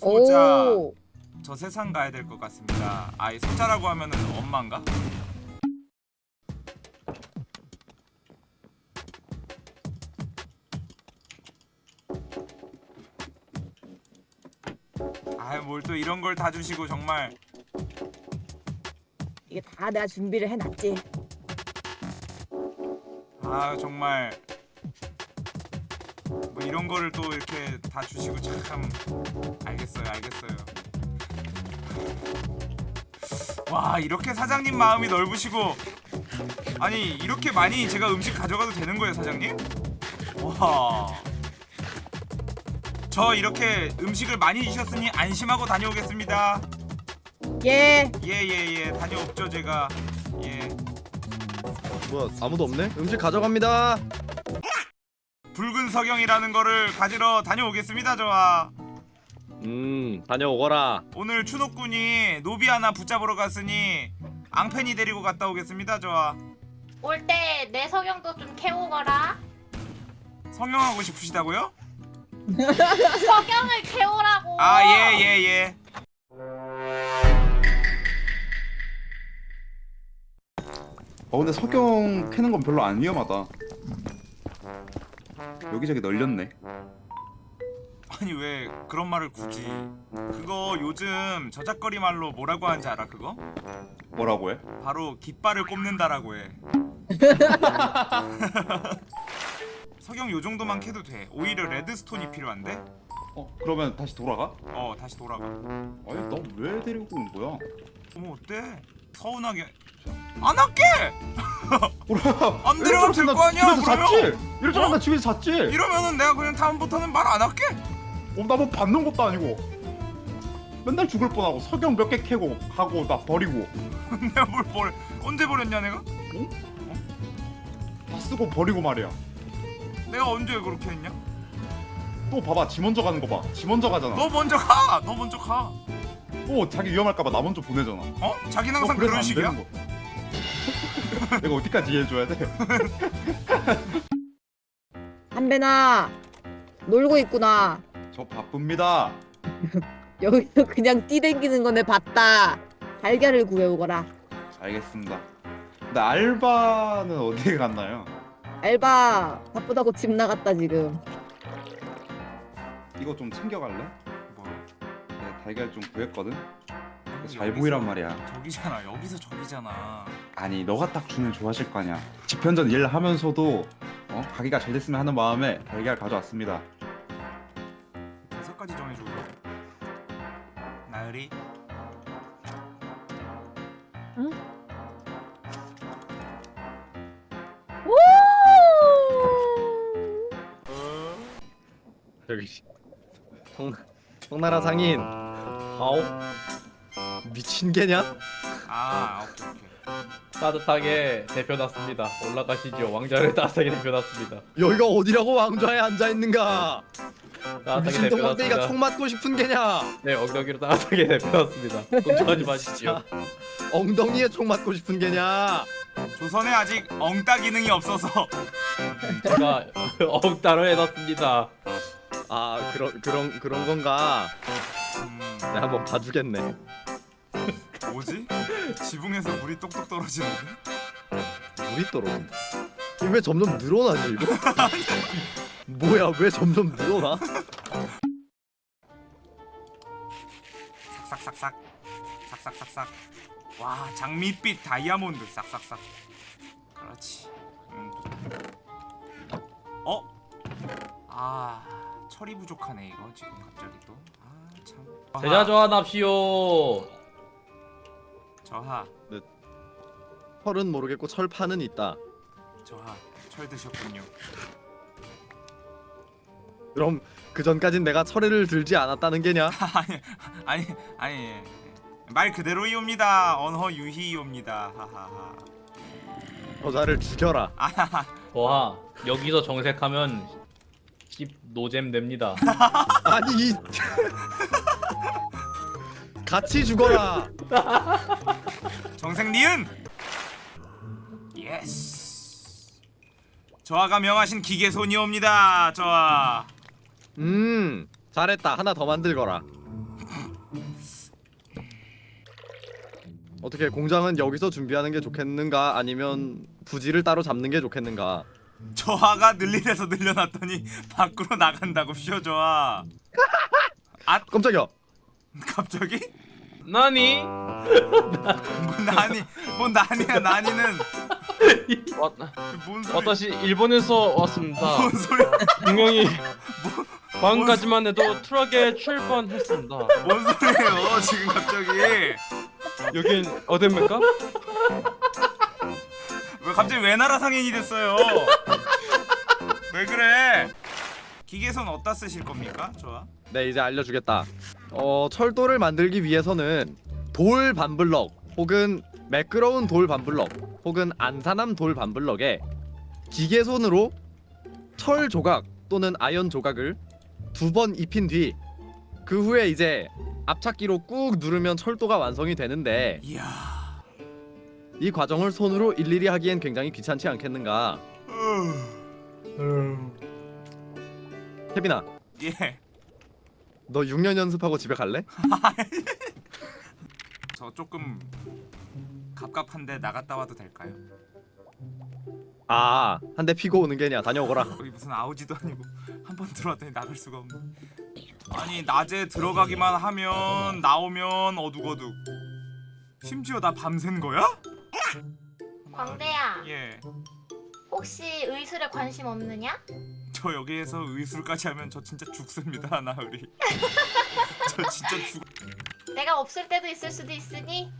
소자 오. 저 세상 가야 될 것 같습니다. 아이 소자라고 하면은 엄마인가? 아이 뭘 또 이런 걸 다 주시고 정말 이게 다 내가 준비를 해놨지. 아 정말 뭐 이런 거를 또 이렇게 다 주시고 참 알겠어요 알겠어요. 와 이렇게 사장님 마음이 넓으시고 아니 이렇게 많이 제가 음식 가져가도 되는 거예요 사장님? 와저 이렇게 음식을 많이 주셨으니 안심하고 다녀오겠습니다. 예. 예예예. 다녀옵죠 제가. 예. 뭐야 아무도 없네? 음식 가져갑니다 붉은 석영이라는 거를 가지러 다녀오겠습니다 저와 음 다녀오거라 오늘 추노꾼이 노비 하나 붙잡으러 갔으니 앙팬이 데리고 갔다 오겠습니다 저와 올 때 내 성형도 좀 캐오거라. 성형하고 싶으시다고요? 성형을 캐오라고. 아 예 예, 예. 어 근데 석영 캐는 건 별로 안 위험하다. 여기저기 널렸네. 아니 왜 그런 말을 굳이 그거 요즘 저작거리 말로 뭐라고 하는지 알아 그거? 뭐라고 해? 바로 깃발을 꼽는다라고 해 석영 요 정도만 캐도 돼 오히려 레드스톤이 필요한데? 어 그러면 다시 돌아가? 어 다시 돌아가 아니 너왜 데리고 온 거야? 어머 어때? 서운하게 안 할게! 안 데려가면 될거 아니야 그러면 잤지? 줄 어? 집에서 잤지? 이러면은 내가 그냥 다음부터는 말 안 할게 어, 나뭐 받는 것도 아니고 맨날 죽을 뻔하고 석영 몇 개 캐고 가고 나 버리고 내가 뭘 버려 언제 버렸냐 내가? 다 쓰고 버리고 말이야 내가 언제 그렇게 했냐? 또 봐봐 지 먼저 가는 거봐지 먼저 가잖아 너 먼저 가! 너 먼저 가! 또 자기 위험할까봐 나 먼저 보내잖아 어? 자기는 너 항상 그래서 그런 안 식이야? 내가 어디까지 이해해줘야 돼? 한배나 놀고 있구나. 저 바쁩니다 여기서 그냥 뛰댕기는 거네 봤다. 달걀을 구해오거라. 알겠습니다 근데 알바는 어디에 갔나요? 알바 바쁘다고 집 나갔다 지금. 이거 좀 챙겨갈래? 뭐 내가 달걀 좀 구했거든? 잘 여기서 보이란 말이야 저기잖아 여기서 저기잖아 아니 너가 딱 주면 좋아하실 거 아니야 집현전 일 하면서도 어? 가게가 잘 됐으면 하는 마음에 달걀 가져왔습니다. 대사까지 정해줘 나으리. 저기 성, 성나라 상인. 아오 미친 개냐? 아 오케이 오케이 따뜻하게 대표났습니다. 올라가시죠. 왕자를 따뜻하게 대표났습니다. 여기가 어디라고 왕좌에 앉아있는가 미친 동방대기가. 총 맞고 싶은 개냐 네, 엉덩이로 따뜻하게 대표났습니다. 걱정하지 마시지요. 엉덩이에 총 맞고 싶은 개냐 조선에 아직 엉따 기능이 없어서 제가 엉따로 해놨습니다. 아 그런 그런 그런 건가 음, 내가 한번 봐주겠네 뭐지? 지붕에서 물이 똑똑 떨어지는데? 물이 떨어진다 왜 점점 늘어나지 이거? 뭐야 왜 점점 늘어나? 싹싹싹싹 싹싹싹싹 와 장밋빛 다이아몬드 싹싹싹 그렇지 음, 좋다. 어? 아 철이 부족하네 이거 지금 갑자기 또 아참 제자 조합합시오. 저하. 철은 모르겠고 철판은 있다. 저하 철 드셨군요. 그럼 그 전까진 내가 철을 들지 않았다는 게냐? 아니 아니 아니 예, 예. 말 그대로이옵니다. 언허 유희이옵니다. 하하하. 여자를 죽여라. 아하하. 와 여기서 정색하면 씹 노잼 됩니다. 아니 이 같이 죽어라 정생 니은? 예스 저하가 명하신 기계손이옵니다 저하. 음 잘했다. 하나 더 만들거라. 어떻게 공장은 여기서 준비하는 게 좋겠는가? 아니면 부지를 따로 잡는 게 좋겠는가? 저하가 늘리래서 늘려놨더니 밖으로 나간다고 쉬어 저하. 아 깜짝이야. 갑자기? 나니? 뭐 나니? 뭐 나니야 나니는 와, 뭔 소리? 와다시 일본에서 왔습니다. 뭔 소리야? 분명히 방금까지만 해도 트럭에 출발했습니다. 뭔 소리예요 지금 갑자기? 여긴 어딥니까? 왜 갑자기 왜 나라 상인이 됐어요? 왜 그래? 기계선 어디다 쓰실 겁니까? 좋아. 네 이제 알려주겠다 어 철도를 만들기 위해서는 돌 반블럭 혹은 매끄러운 돌 반블럭 혹은 안산함 돌 반블럭에 기계손으로 철 조각 또는 아연 조각을 두 번 입힌 뒤 그 후에 이제 앞찾기로 꾹 누르면 철도가 완성이 되는데 이야. 이 과정을 손으로 일일이 하기엔 굉장히 귀찮지 않겠는가 케빈아 예. 너 6년 연습하고 집에 갈래? 저 조금 갑갑한데 나갔다 와도 될까요? 아 한 대 피고 오는 게냐 다녀오거라 거기 무슨 아우지도 아니고 한 번 들어왔더니 나갈 수가 없네. 아니 낮에 들어가기만 하면 나오면 어둑어둑. 심지어 나 밤샌 거야? 광대야 예. 혹시 의술에 관심 없느냐? 저 여기에서 의술까지 하면 저 진짜 죽습니다 나으리. 저 진짜 죽. 내가 없을 때도 있을 수도 있으니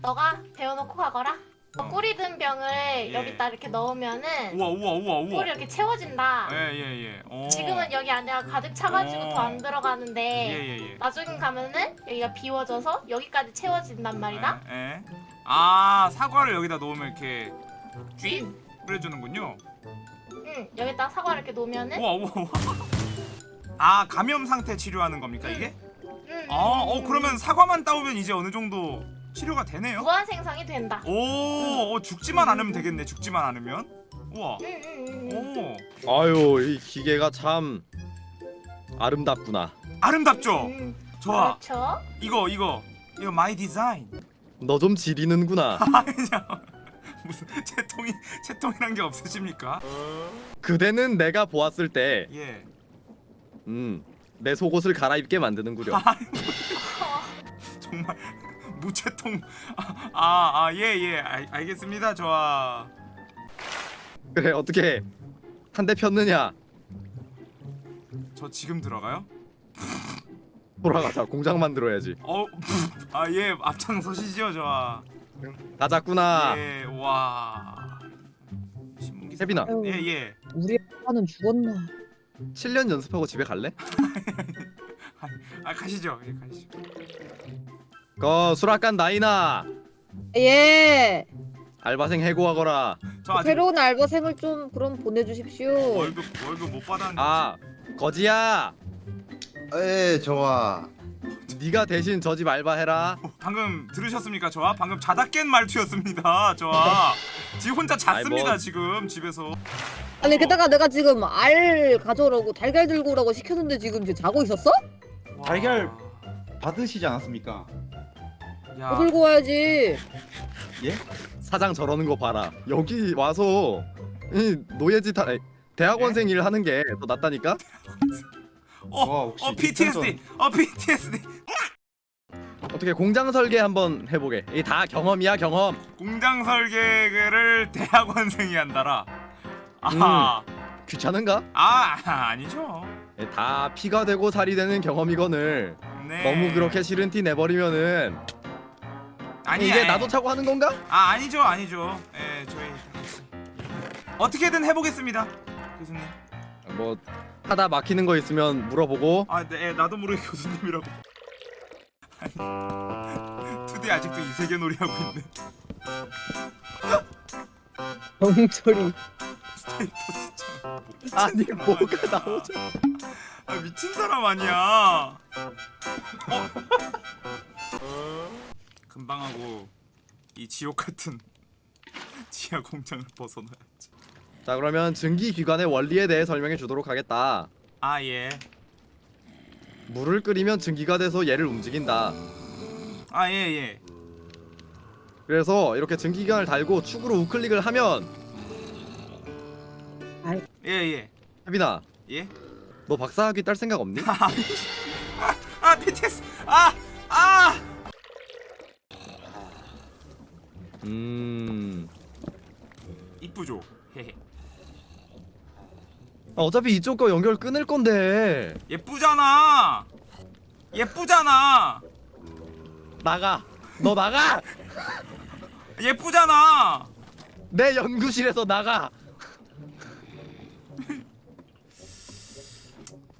너가 배워놓고 가거라 어, 꿀이 든 병을 여기다 이렇게 넣으면은 우와 우와 우와 우와. 꿀이 이렇게 채워진다 예예 예. 어. 지금은 여기 안에가 가득 차가지고 어. 더안 들어가는데 예예 예. 나중에 가면은 여기가 비워져서 여기까지 채워진단 말이다 예. 예. 아 사과를 여기다 놓으면 이렇게 쥐 뿌려주는군요. 응 여기다 사과 이렇게 놓으면은 우와 우와 우와. 아 감염 상태 치료하는 겁니까 이게? 응, 아, 어 그러면 사과만 따오면 이제 어느 정도 치료가 되네요. 무한 생성이 된다 오, 어, 죽지만 않으면 되겠네. 죽지만 않으면. 우와. 응응응 응, 오, 아유 이 기계가 참 아름답구나 아름답죠. 응. 좋아. 그렇죠 이거 이거 이거 my design. 너 좀 지리는구나 아니야. 무슨 체통이 체통이란 게 없으십니까? 그대는 내가 보았을 때 예. 음, 내 속옷을 갈아입게 만드는구려 정말 무체통. 아아예 예. 알, 알겠습니다. 좋아. 그래 어떻게 한 대 폈느냐 저 지금 들어가요? 돌아가자 공장 만들어야지 어, 아 예, 앞장서시죠, 좋아. 가자꾸나 예, 와. 신문 기사. 혜빈아 아유, 예, 예. 우리 아빠는 죽었나 7년 연습하고 집에 갈래? 아 가시죠. 예, 가시죠. 거 수락관 나이나 예 알바생 해고하거라 저 아직 새로운 알바생을 좀 그럼 보내주십시오 월급 월급 못 받았는데. 아 거지야 에 좋아 네가 대신 저 집 알바해라 방금 들으셨습니까, 좋아? 방금 자다 깬 말투였습니다, 좋아. 지금 혼자 잤습니다, 아이, 뭐. 지금 집에서. 아니 게다가 내가 지금 알 가져오라고 달걀 들고 오라고 시켰는데 지금 지금 자고 있었어? 와. 달걀 받으시지 않았습니까? 야, 뭐 들고 와야지 예? 사장 저러는 거 봐라 여기 와서 이 노예짓 하 대학원생 일 하는 게 더 낫다니까 어, 와, 혹시 어 PTSD, 어 PTSD. 어떻게 공장 설계 한번 해보게 이다 경험이야 경험 공장 설계를 대학원생이 한다라. 아하. 귀찮은가? 아 아니죠. 예, 다 피가 되고 살이 되는 경험이거늘 네. 너무 그렇게 싫은 티 내버리면은 아니 이게 아니. 나도 차고 하는 건가? 아 아니죠 아니죠. 예 저희 어떻게든 해보겠습니다, 교수님. 뭐 하다 막히는 거 있으면 물어보고 아, 네, 나도 모르게 교수님이라고. 투디 아직도 이 세계 놀이 하고 있네. 정철이 스테이터스처럼. 아니 뭐가. 나오죠 아 미친 사람 아니야. 어? 금방 하고 이 지옥 같은 지하 공장을 벗어나야지. 자 그러면 증기 기관의 원리에 대해 설명해 주도록 하겠다 아 예. 물을 끓이면 증기가 돼서 얘를 움직인다 아 예 예. 그래서 이렇게 증기기관을 달고 축으로 우클릭을 하면 예예 혜빈아 예. 너 박사학위 딸 생각 없니? 아 BTS 아 아. 음 이쁘죠. 헤헤. 아, 어차피 이쪽 거 연결 끊을 건데 예쁘잖아. 예쁘잖아. 나가 너 나가 예쁘잖아. 내 연구실에서 나가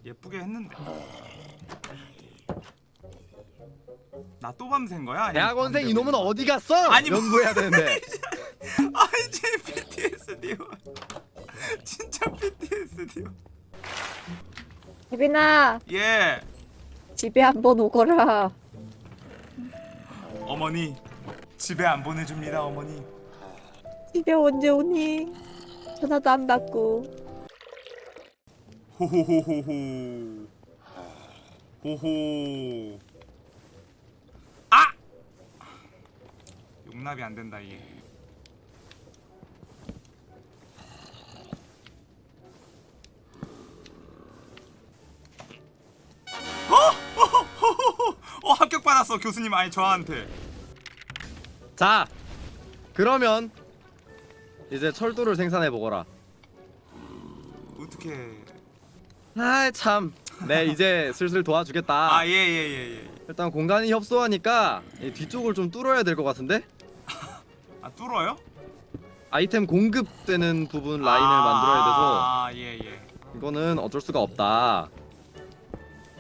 예쁘게 했는데. 나 또 밤샌 거야? 대학원생 이놈은 어디 갔어? 아니, 뭐- 연구해야 되는데 아 이제 PTSD요. 진짜 PTSD요. 혜빈아 예. 집에 한번 오거라. 어머니 집에 안 보내줍니다 어머니. 집에 언제 오니? 전화도 안 받고. 호호호호호. 호호. 아! 용납이 안 된다 이게. 어? 어 합격 받았어 교수님 아니 저한테. 자 그러면 이제 철도를 생산해 보거라 어떻게? 아 참 네 이제 슬슬 도와주겠다 아 예 예 예 예. 일단 공간이 협소하니까 이 뒤쪽을 좀 뚫어야 될 것 같은데 아 뚫어요? 아이템 공급되는 부분 라인을 만들어야 돼서 아, 예, 예. 이거는 어쩔 수가 없다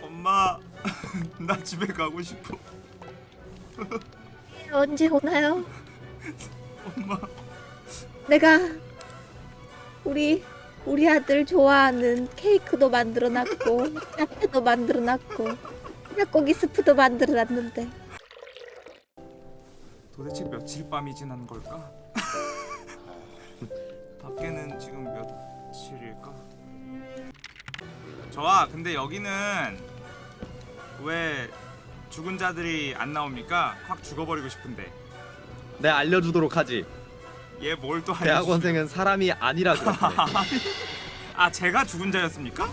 엄마, 나 집에 가고 싶어. 언제 오나요? 엄마. 내가 우리 우리 아들 좋아하는 케이크도 만들어놨고 야채도 만들어놨고 닭고기 스프도 만들어놨는데 도대체 며칠 밤이 지난 걸까? 밖에는 지금 며칠일까? 저아, 근데 여기는 왜 죽은 자들이 안 나옵니까? 확 죽어버리고 싶은데. 내 알려주도록 하지 얘 뭘 또 하냐? 대학원생은 사람이 아니라 그렇네 아, 제가 죽은 자였습니까?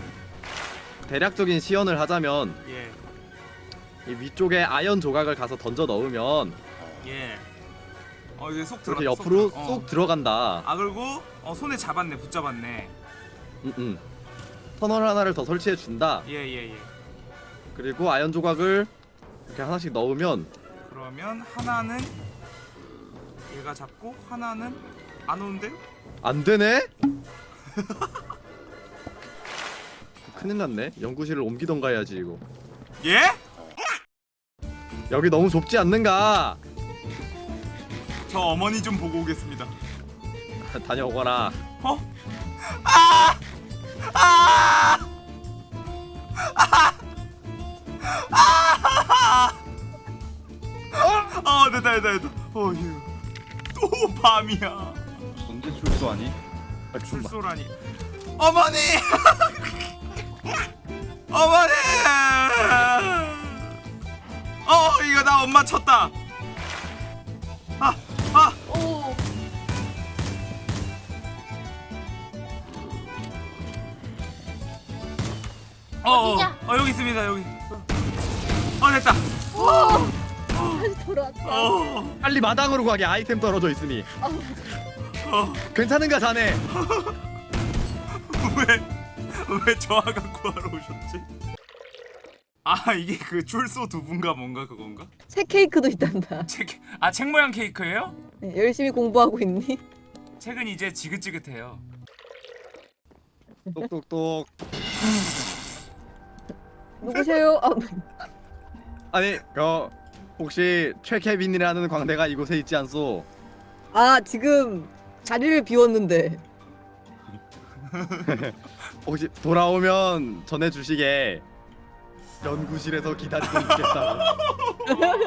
대략적인 시연을 하자면 예, 이 위쪽에 아연 조각을 가서 던져 넣으면 예. 어, 이게 속 들어. 이렇게 옆으로 속, 들어- 쏙 들어간다 아 그리고 어, 손에 잡았네, 붙잡았네. 음, 음. 터널 하나를 더 설치해 준다 예, 예, 예. 그리고 아연 조각을 이렇게 하나씩 넣으면 그러면 하나는 얘가 잡고 하나는 안 오는데? 안 되네? 큰일 났네 연구실을 옮기던가 해야지 이거 예? 여기 너무 좁지 않는가 저 어머니 좀 보고 오겠습니다. 다녀오거라 어? 아! 아! 아! 아! 어, 됐다, 됐다, 됐다. 어휴. 또 밤이야. 언제 출소하니? 출소라니. 어머니! 어머니! 어, 이거 나 엄마 쳤다. 아, 아, 오. 어, 어, 어디냐? 어, 여기 있습니다, 여기. 돌아왔다. 어, 빨리 마당으로 가게 아이템 떨어져 있으니 어, 괜찮은가 자네 왜, 왜 저하가 구하러 오셨지? 아, 이게 그 출소 두부인가 뭔가 그건가? 새 케이크도 있단다. 책, 아, 책 모양 케이크예요? 네, 열심히 공부하고 있니? 책은 이제 지긋지긋해요. 똑똑똑 누구세요? 아, 아니 그 혹시 최케빈이라는 광대가 이곳에 있지 않소? 아 지금 자리를 비웠는데. 혹시 돌아오면 전해주시게. 연구실에서 기다리고 있겠다